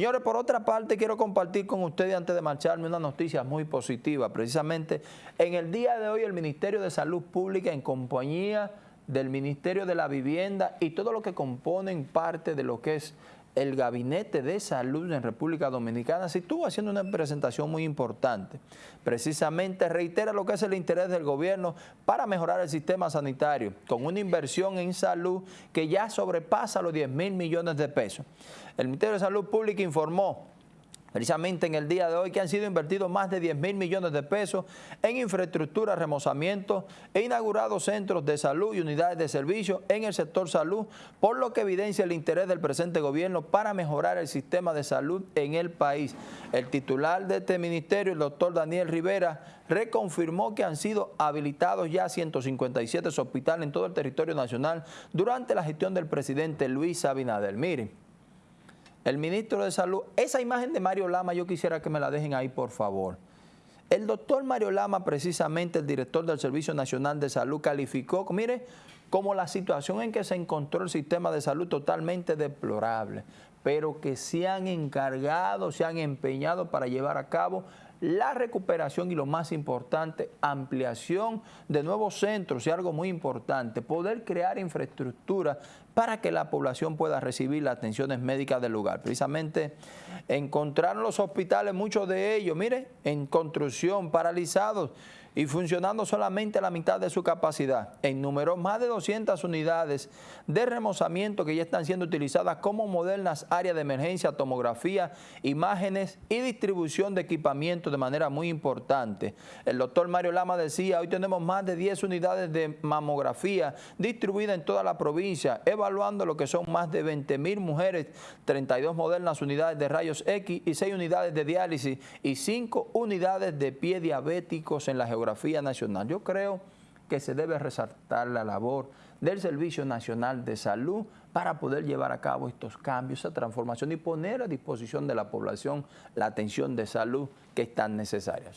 Señores, por otra parte, quiero compartir con ustedes antes de marcharme una noticia muy positiva. Precisamente, en el día de hoy el Ministerio de Salud Pública en compañía del Ministerio de la Vivienda y todo lo que componen parte de lo que es el Gabinete de Salud en República Dominicana se estuvo haciendo una presentación muy importante. Precisamente reitera lo que es el interés del gobierno para mejorar el sistema sanitario, con una inversión en salud que ya sobrepasa los 10 mil millones de pesos. El Ministerio de Salud Pública informó precisamente en el día de hoy, que han sido invertidos más de 10 mil millones de pesos en infraestructura, remozamiento e inaugurados centros de salud y unidades de servicio en el sector salud, por lo que evidencia el interés del presente gobierno para mejorar el sistema de salud en el país. El titular de este ministerio, el doctor Daniel Rivera, reconfirmó que han sido habilitados ya 157 hospitales en todo el territorio nacional durante la gestión del presidente Luis Abinader. Miren, el ministro de Salud, esa imagen de Mario Lama yo quisiera que me la dejen ahí, por favor. El doctor Mario Lama, precisamente el director del Servicio Nacional de Salud, calificó, mire, como la situación en que se encontró el sistema de salud totalmente deplorable, pero que se han encargado, se han empeñado para llevar a cabo la recuperación y lo más importante, ampliación de nuevos centros y algo muy importante, poder crear infraestructura para que la población pueda recibir las atenciones médicas del lugar. Precisamente encontraron los hospitales, muchos de ellos, mire, en construcción, paralizados, y funcionando solamente a la mitad de su capacidad. Enumeró más de 200 unidades de remozamiento que ya están siendo utilizadas como modernas áreas de emergencia, tomografía, imágenes y distribución de equipamiento de manera muy importante. El doctor Mario Lama decía, hoy tenemos más de 10 unidades de mamografía distribuidas en toda la provincia, evaluando lo que son más de 20 mil mujeres, 32 modernas unidades de rayos X y 6 unidades de diálisis y 5 unidades de pie diabéticos en la geografía nacional. Yo creo que se debe resaltar la labor del Servicio Nacional de Salud para poder llevar a cabo estos cambios, esa transformación y poner a disposición de la población la atención de salud que es tan necesaria.